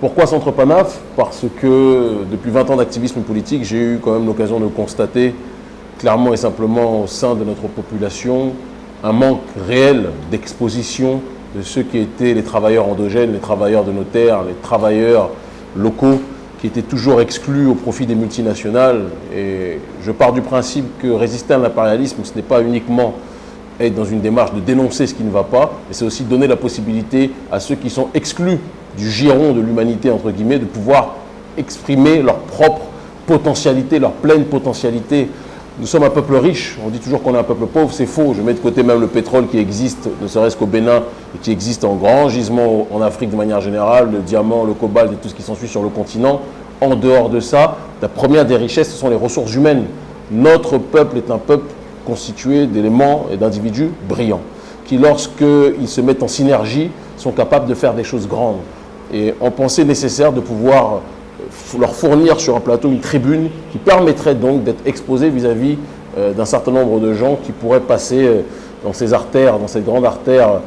Pourquoi Centre Panaf? Parce que depuis 20 ans d'activisme politique, j'ai eu quand même l'occasion de constater clairement et simplement au sein de notre population un manque réel d'exposition de ceux qui étaient les travailleurs endogènes, les travailleurs de nos terres, les travailleurs locaux qui étaient toujours exclus au profit des multinationales. Et je pars du principe que résister à l'impérialisme, ce n'est pas uniquement être dans une démarche de dénoncer ce qui ne va pas, mais c'est aussi donner la possibilité à ceux qui sont exclus du giron de l'humanité, entre guillemets, de pouvoir exprimer leur propre potentialité, leur pleine potentialité. Nous sommes un peuple riche, on dit toujours qu'on est un peuple pauvre, c'est faux. Je mets de côté même le pétrole qui existe, ne serait-ce qu'au Bénin, et qui existe en grand gisement en Afrique de manière générale, le diamant, le cobalt et tout ce qui s'ensuit sur le continent. En dehors de ça, la première des richesses, ce sont les ressources humaines. Notre peuple est un peuple constitué d'éléments et d'individus brillants, qui lorsqu'ils se mettent en synergie, sont capables de faire des choses grandes et on pensait nécessaire de pouvoir leur fournir sur un plateau une tribune qui permettrait donc d'être exposé vis-à-vis euh, d'un certain nombre de gens qui pourraient passer euh, dans ces artères, dans cette grande artère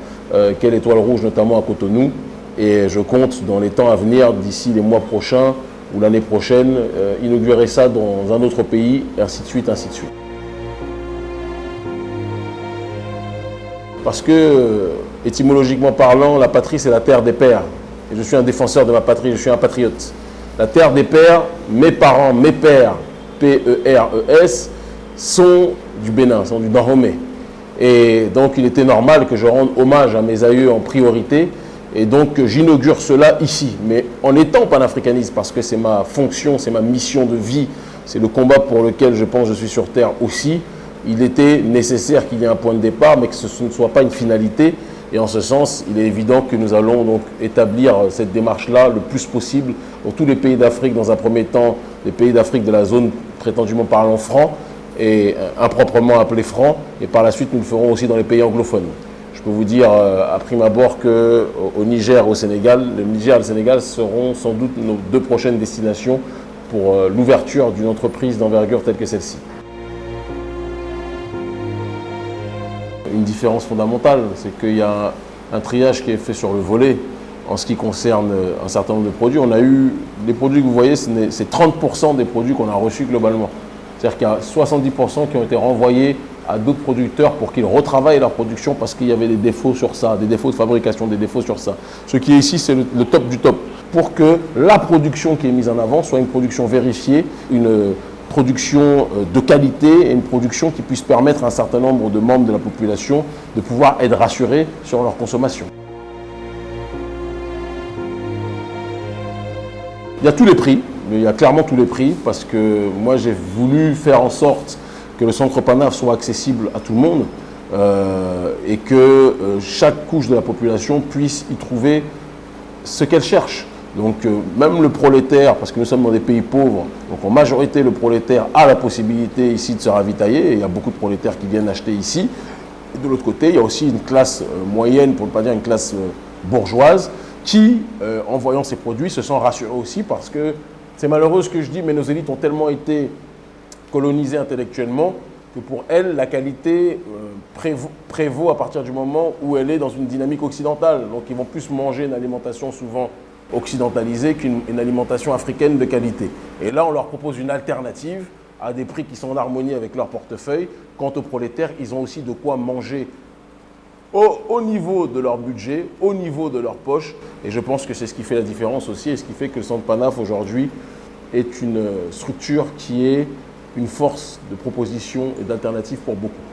qu'est l'étoile rouge, notamment à Cotonou. Et je compte dans les temps à venir, d'ici les mois prochains ou l'année prochaine, inaugurer ça dans un autre pays, et ainsi de suite, ainsi de suite. Parce que, étymologiquement parlant, la patrie, c'est la terre des pères et je suis un défenseur de ma patrie, je suis un patriote. La terre des pères, mes parents, mes pères, P-E-R-E-S, sont du Bénin, sont du Dahomey. Et donc il était normal que je rende hommage à mes aïeux en priorité. Et donc j'inaugure cela ici, mais en étant panafricaniste, parce que c'est ma fonction, c'est ma mission de vie, c'est le combat pour lequel je pense que je suis sur Terre aussi, il était nécessaire qu'il y ait un point de départ, mais que ce ne soit pas une finalité, et en ce sens, il est évident que nous allons donc établir cette démarche-là le plus possible dans tous les pays d'Afrique, dans un premier temps, les pays d'Afrique de la zone prétendument parlant franc et euh, improprement appelé franc, et par la suite nous le ferons aussi dans les pays anglophones. Je peux vous dire euh, à prime abord qu'au Niger, au Sénégal, le Niger et le Sénégal seront sans doute nos deux prochaines destinations pour euh, l'ouverture d'une entreprise d'envergure telle que celle-ci. Une différence fondamentale, c'est qu'il y a un, triage qui est fait sur le volet en ce qui concerne un certain nombre de produits. On a eu, les produits que vous voyez, c'est 30% des produits qu'on a reçus globalement. C'est-à-dire qu'il y a 70% qui ont été renvoyés à d'autres producteurs pour qu'ils retravaillent leur production parce qu'il y avait des défauts sur ça, des défauts de fabrication, des défauts sur ça. Ce qui est ici, c'est le, le, top du top. Pour que la production qui est mise en avant soit une production vérifiée, une production euh, de qualité et une production qui puisse permettre à un certain nombre de membres de la population de pouvoir être rassurés sur leur consommation. Il y a tous les prix, il y a clairement tous les prix parce que moi j'ai voulu faire en sorte que le centre PANAF soit accessible à tout le monde euh, et que euh, chaque couche de la population puisse y trouver ce qu'elle cherche. Donc euh, même le prolétaire, parce que nous sommes dans des pays pauvres, donc en majorité le prolétaire a la possibilité ici de se ravitailler, et il y a beaucoup de prolétaires qui viennent acheter ici. Et de l'autre côté, il y a aussi une classe euh, moyenne, pour ne pas dire une classe euh, bourgeoise, qui, en voyant ces produits, se sent rassurée aussi parce que c'est malheureux ce que je dis, mais nos élites ont tellement été colonisées intellectuellement que pour elles, la qualité prévaut, prévaut à partir du moment où elle est dans une dynamique occidentale. Donc ils vont plus manger une alimentation souvent occidentalisée qu'une alimentation africaine de qualité. Et là, on leur propose une alternative à des prix qui sont en harmonie avec leur portefeuille. Quant aux prolétaires, ils ont aussi de quoi manger au, niveau de leur budget, au niveau de leur poche. Et je pense que c'est ce qui fait la différence aussi et ce qui fait que le Centre Panaf aujourd'hui est une structure qui est une force de proposition et d'alternative pour beaucoup.